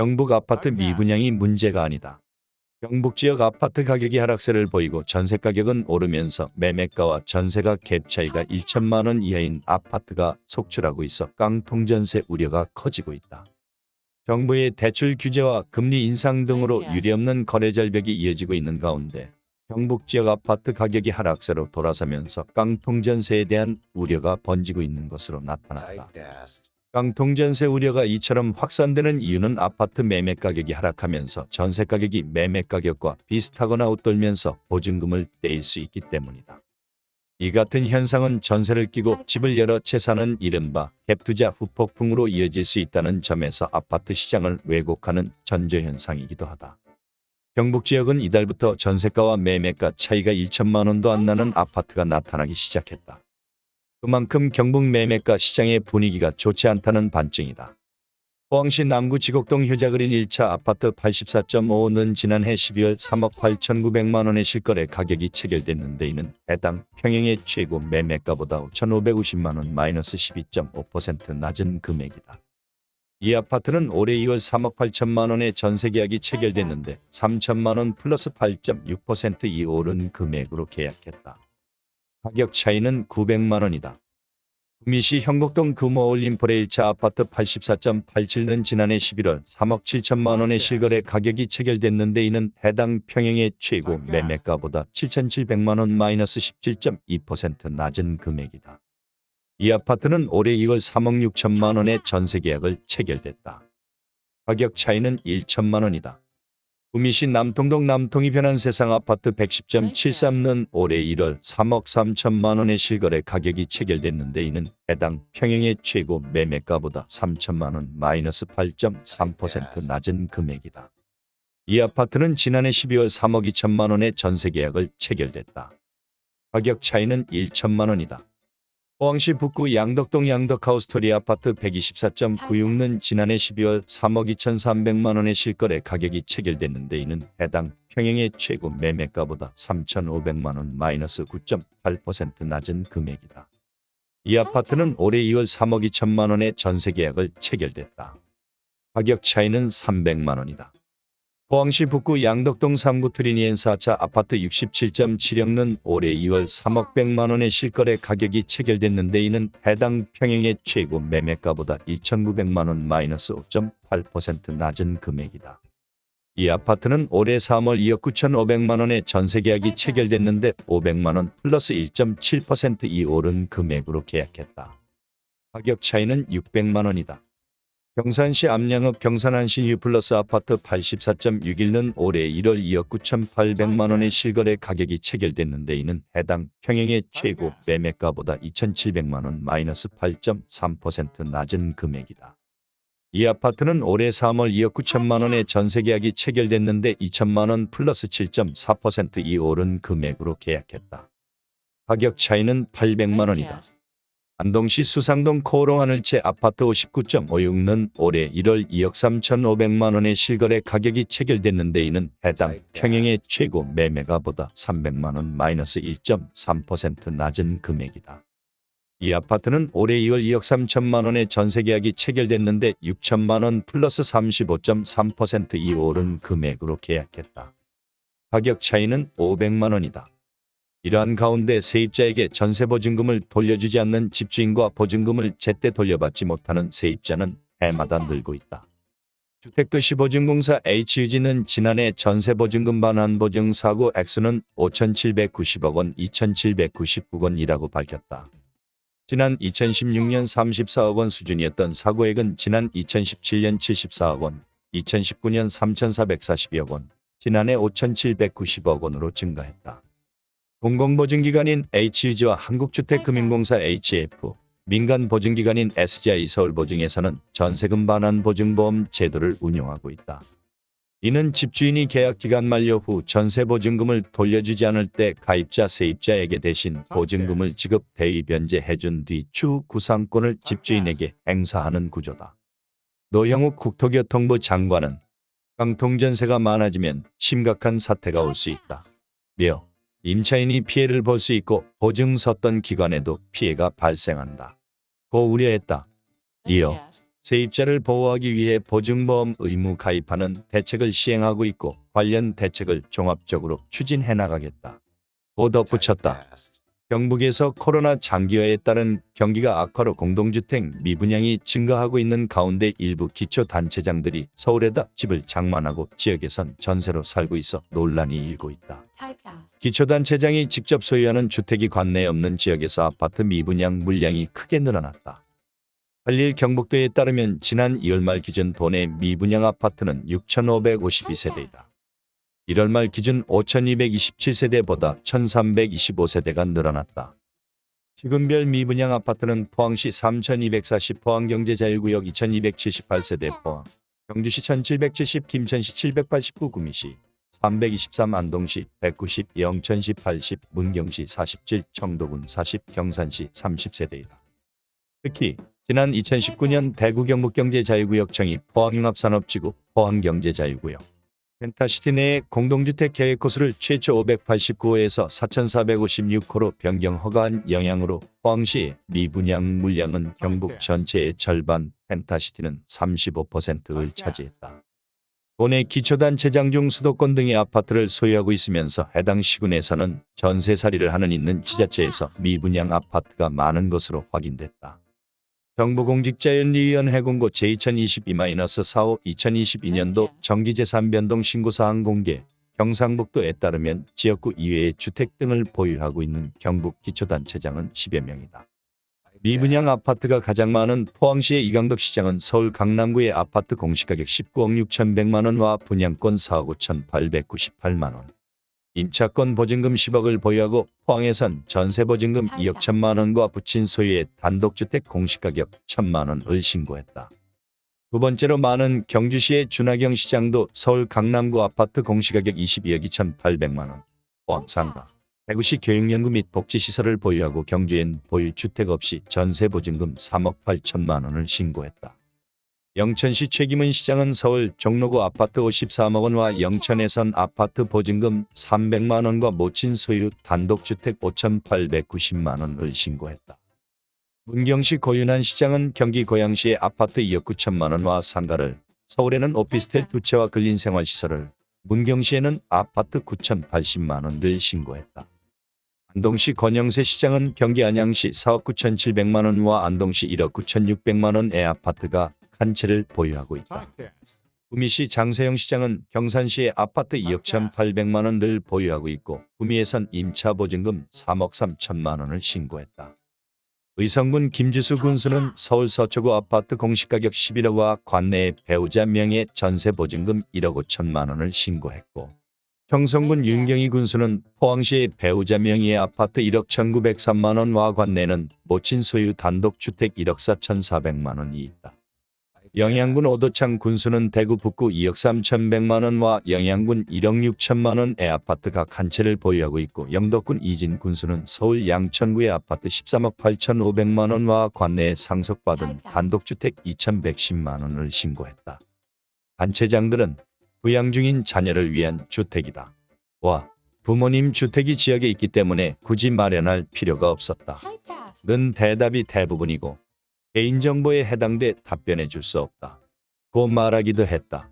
경북 아파트 미분양이 문제가 아니다. 경북 지역 아파트 가격이 하락세를 보이고 전세 가격은 오르면서 매매가와 전세가 갭 차이가 1천만 원 이하인 아파트가 속출하고 있어 깡통 전세 우려가 커지고 있다. 정부의 대출 규제와 금리 인상 등으로 유례없는 거래 절벽이 이어지고 있는 가운데 경북 지역 아파트 가격이 하락세로 돌아서면서 깡통 전세에 대한 우려가 번지고 있는 것으로 나타났다. 깡통전세 우려가 이처럼 확산되는 이유는 아파트 매매 가격이 하락하면서 전세 가격이 매매 가격과 비슷하거나 웃돌면서 보증금을 떼일 수 있기 때문이다. 이 같은 현상은 전세를 끼고 집을 여러 채 사는 이른바 갭투자 후폭풍으로 이어질 수 있다는 점에서 아파트 시장을 왜곡하는 전조현상이기도 하다. 경북 지역은 이달부터 전세가와 매매가 차이가 1천만 원도 안 나는 아파트가 나타나기 시작했다. 그만큼 경북 매매가 시장의 분위기가 좋지 않다는 반증이다. 포항시 남구 지곡동 효자그린 1차 아파트 84.5는 지난해 12월 3억 8,900만 원의 실거래 가격이 체결됐는데 이는 해당 평형의 최고 매매가보다 5,550만 원 마이너스 12.5% 낮은 금액이다. 이 아파트는 올해 2월 3억 8천만 원의 전세 계약이 체결됐는데 3천만 원 플러스 8.6%이 오른 금액으로 계약했다. 가격 차이는 900만 원이다. 구미시 형곡동 금호올림포레 1차 아파트 84.87는 지난해 11월 3억 7천만 원의 실거래 가격이 체결됐는데 이는 해당 평형의 최고 매매가보다 7,700만 원 마이너스 17.2% 낮은 금액이다. 이 아파트는 올해 2월 3억 6천만 원의 전세 계약을 체결됐다. 가격 차이는 1천만 원이다. 구미시 남통동 남통이 변한 세상 아파트 110.73는 올해 1월 3억 3천만 원의 실거래 가격이 체결됐는데 이는 해당 평형의 최고 매매가보다 3천만 원 마이너스 8.3% 낮은 금액이다. 이 아파트는 지난해 12월 3억 2천만 원의 전세 계약을 체결됐다. 가격 차이는 1천만 원이다. 포항시 북구 양덕동 양덕하우스토리 아파트 124.96는 지난해 12월 3억 2,300만 원의 실거래 가격이 체결됐는데 이는 해당 평형의 최고 매매가보다 3,500만 원 마이너스 9.8% 낮은 금액이다. 이 아파트는 올해 2월 3억 2천만 원의 전세 계약을 체결됐다. 가격 차이는 300만 원이다. 포항시 북구 양덕동 삼구 트리니엔 4차 아파트 67.7억는 올해 2월 3억 100만 원의 실거래 가격이 체결됐는데 이는 해당 평형의 최고 매매가보다 2,900만 원 마이너스 5.8% 낮은 금액이다. 이 아파트는 올해 3월 2억 9,500만 원의 전세 계약이 체결됐는데 500만 원 플러스 1.7%이 오른 금액으로 계약했다. 가격 차이는 600만 원이다. 경산시 압량읍 경산안시 유플러스 아파트 84.61는 올해 1월 2억 9,800만 원의 실거래 가격이 체결됐는 데 이는 해당 평형의 최고 매매가보다 2,700만 원 마이너스 8.3% 낮은 금액이다. 이 아파트는 올해 3월 2억 9천만 원의 전세 계약이 체결됐는데 2천만 원 플러스 7.4%이 오른 금액으로 계약했다. 가격 차이는 800만 원이다. 안동시 수상동 코오롱 하늘 채 아파트 59.56는 올해 1월 2억 3,500만 원의 실거래 가격이 체결됐는데 이는 해당 평형의 최고 매매가 보다 300만 원 마이너스 1.3% 낮은 금액이다. 이 아파트는 올해 2월 2억 3천만 원의 전세 계약이 체결됐는데 6천만 원 플러스 35.3%이 오른 금액으로 계약했다. 가격 차이는 500만 원이다. 이러한 가운데 세입자에게 전세 보증금을 돌려주지 않는 집주인과 보증금을 제때 돌려받지 못하는 세입자는 해마다 늘고 있다. 주택도시보증공사 H유지는 지난해 전세보증금 반환 보증 사고 액수는 5,790억 원, 2,799건이라고 밝혔다. 지난 2016년 34억 원 수준이었던 사고액은 지난 2017년 74억 원, 2019년 3,442억 원, 지난해 5,790억 원으로 증가했다. 공공보증기관인 H유지와 한국주택금융공사 HF, 민간보증기관인 SGI 서울보증에서는 전세금 반환 보증보험 제도를 운영하고 있다. 이는 집주인이 계약기간 만료 후 전세보증금을 돌려주지 않을 때 가입자 세입자에게 대신 보증금을 지급 대위 변제해준 뒤 추후 구상권을 집주인에게 행사하는 구조다. 노영욱 국토교통부 장관은 강통전세가 많아지면 심각한 사태가 올 수 있다. 며 임차인이 피해를 볼 수 있고 보증 섰던 기관에도 피해가 발생한다. 고 우려했다. 이어 세입자를 보호하기 위해 보증보험 의무 가입하는 대책을 시행하고 있고 관련 대책을 종합적으로 추진해 나가겠다. 고 덧붙였다. 경북에서 코로나 장기화에 따른 경기가 악화로 공동주택 미분양이 증가하고 있는 가운데 일부 기초단체장들이 서울에다 집을 장만하고 지역에선 전세로 살고 있어 논란이 일고 있다. 기초단체장이 직접 소유하는 주택이 관내에 없는 지역에서 아파트 미분양 물량이 크게 늘어났다. 한일 경북도에 따르면 지난 2월 말 기준 도내 미분양 아파트는 6,552세대이다. 1월 말 기준 5,227세대보다 1,325세대가 늘어났다. 지금별 미분양 아파트는 포항시 3,240 포항경제자유구역 2,278세대 포항, 경주시 1,770 김천시 789 구미시 323 안동시 190 영천시 80 문경시 47 청도군 40 경산시 30세대이다. 특히 지난 2019년 대구 경북경제자유구역 청이 포항융합산업지구 포항경제자유구역 펜타시티 내 공동주택 계획 호수를 최초 589호에서 4,456호로 변경 허가한 영향으로 포항시 미분양 물량은 경북 전체의 절반, 펜타시티는 35%를 차지했다. 도내 기초단체장 중 수도권 등의 아파트를 소유하고 있으면서 해당 시군에서는 전세살이를 하는 있는 지자체에서 미분양 아파트가 많은 것으로 확인됐다. 정부공직자연리위원회 공고 제2022-45 2022년도 정기재산 변동 신고사항 공개 경상북도에 따르면 지역구 이외의 주택 등을 보유하고 있는 경북 기초단체장은 10여 명이다. 미분양 아파트가 가장 많은 포항시의 이강덕 시장은 서울 강남구의 아파트 공시가격 19억 6,100만 원과 분양권 4억 5,898만 원. 임차권 보증금 10억을 보유하고 포항에선 전세 보증금 2억 1천만 원과 부친 소유의 단독주택 공시가격 1천만 원을 신고했다. 두 번째로 많은 경주시의 준하경 시장도 서울 강남구 아파트 공시가격 22억 2,800만 원. 포항 상가. 대구시 교육연구 및 복지시설을 보유하고 경주엔 보유주택 없이 전세 보증금 3억 8천만 원을 신고했다. 영천시 최기문 시장은 서울 종로구 아파트 53억 원과 영천에선 아파트 보증금 300만 원과 모친 소유 단독주택 5,890만 원을 신고했다. 문경시 고윤환 시장은 경기 고양시의 아파트 2억 9천만 원과 상가를 서울에는 오피스텔 두 채와 근린생활시설을 문경시에는 아파트 9,080만 원을 신고했다. 안동시 권영세 시장은 경기 안양시 4억 9,700만 원과 안동시 1억 9,600만 원의 아파트가 한 채를 보유하고 있다. 구미시 장세영 시장은 경산시의 아파트 2억 1,800만 원을 보유하고 있고 구미에선 임차 보증금 3억 3천만 원을 신고했다. 의성군 김주수 군수는 서울 서초구 아파트 공시가격 11억과 관내의 배우자 명의 전세 보증금 1억 5천만 원을 신고했고 청성군 윤경희 군수는 포항시의 배우자 명의의 아파트 1억 1,903만 원과 관내는 모친 소유 단독주택 1억 4,400만 원이 있다. 영양군 오도창 군수는 대구 북구 2억 3,100만 원과 영양군 1억 6천만 원의 아파트 각 한 채를 보유하고 있고 영덕군 이진 군수는 서울 양천구의 아파트 13억 8,500만 원과 관내에 상속받은 단독주택 2,110만 원을 신고했다. 단체장들은 부양 중인 자녀를 위한 주택이다. 와, 부모님 주택이 지역에 있기 때문에 굳이 마련할 필요가 없었다. 는 대답이 대부분이고 개인정보에 해당돼 답변해 줄 수 없다. 고 말하기도 했다.